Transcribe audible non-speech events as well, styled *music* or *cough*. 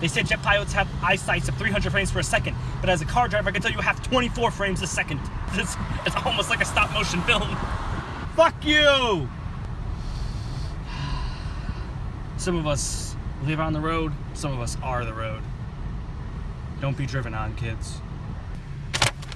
They said jet pilots have eyesights of 300 frames per second, but as a car driver, I can tell you have 24 frames a second. *laughs* It's, it's almost like a stop motion film. Fuck you! *sighs* Some of us live on the road, some of us are the road. Don't be driven on, kids.